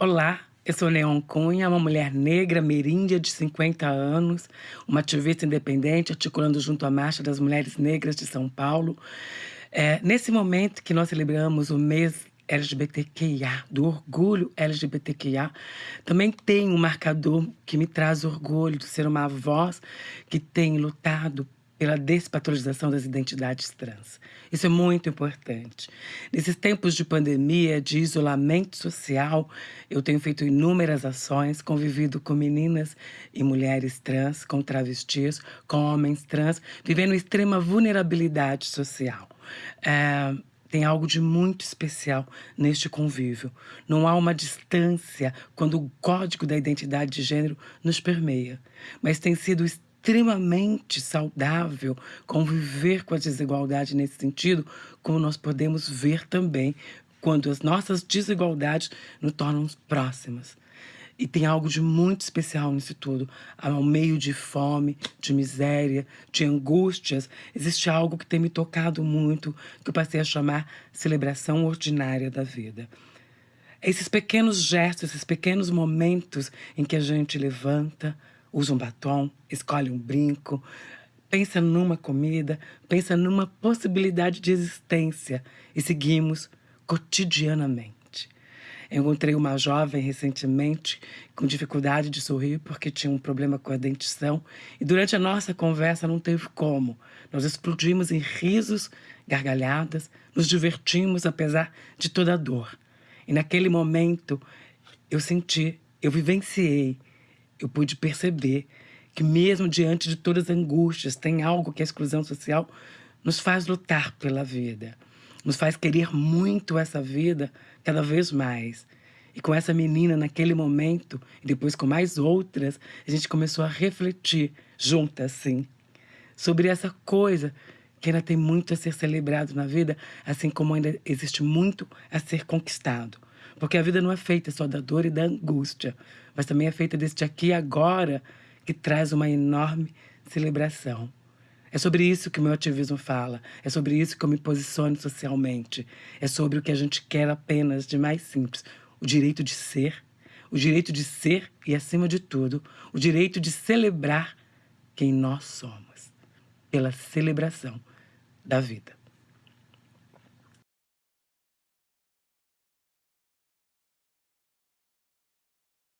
Olá, eu sou Neon Cunha, uma mulher negra, meríndia de 50 anos, uma ativista independente, articulando junto à Marcha das Mulheres Negras de São Paulo. É, nesse momento que nós celebramos o mês LGBTQIA, do orgulho LGBTQIA, também tem um marcador que me traz orgulho de ser uma voz que tem lutado pela despatologização das identidades trans. Isso é muito importante. Nesses tempos de pandemia, de isolamento social, eu tenho feito inúmeras ações, convivido com meninas e mulheres trans, com travestis, com homens trans, vivendo extrema vulnerabilidade social. É, tem algo de muito especial neste convívio. Não há uma distância quando o código da identidade de gênero nos permeia, mas tem sido extremamente saudável conviver com a desigualdade nesse sentido, como nós podemos ver também quando as nossas desigualdades nos tornam próximas. E tem algo de muito especial nisso tudo. Ao meio de fome, de miséria, de angústias, existe algo que tem me tocado muito, que eu passei a chamar celebração ordinária da vida. Esses pequenos gestos, esses pequenos momentos em que a gente levanta, usa um batom, escolhe um brinco, pensa numa comida, pensa numa possibilidade de existência e seguimos cotidianamente. Eu encontrei uma jovem recentemente com dificuldade de sorrir porque tinha um problema com a dentição e durante a nossa conversa não teve como. Nós explodimos em risos, gargalhadas, nos divertimos apesar de toda a dor. E naquele momento eu senti, eu vivenciei eu pude perceber que mesmo diante de todas as angústias, tem algo que a exclusão social nos faz lutar pela vida, nos faz querer muito essa vida cada vez mais. E com essa menina, naquele momento, e depois com mais outras, a gente começou a refletir juntas, assim, sobre essa coisa que ainda tem muito a ser celebrado na vida, assim como ainda existe muito a ser conquistado. Porque a vida não é feita só da dor e da angústia, mas também é feita deste aqui e agora que traz uma enorme celebração. É sobre isso que o meu ativismo fala, é sobre isso que eu me posiciono socialmente, é sobre o que a gente quer apenas de mais simples, o direito de ser, o direito de ser e, acima de tudo, o direito de celebrar quem nós somos, pela celebração da vida.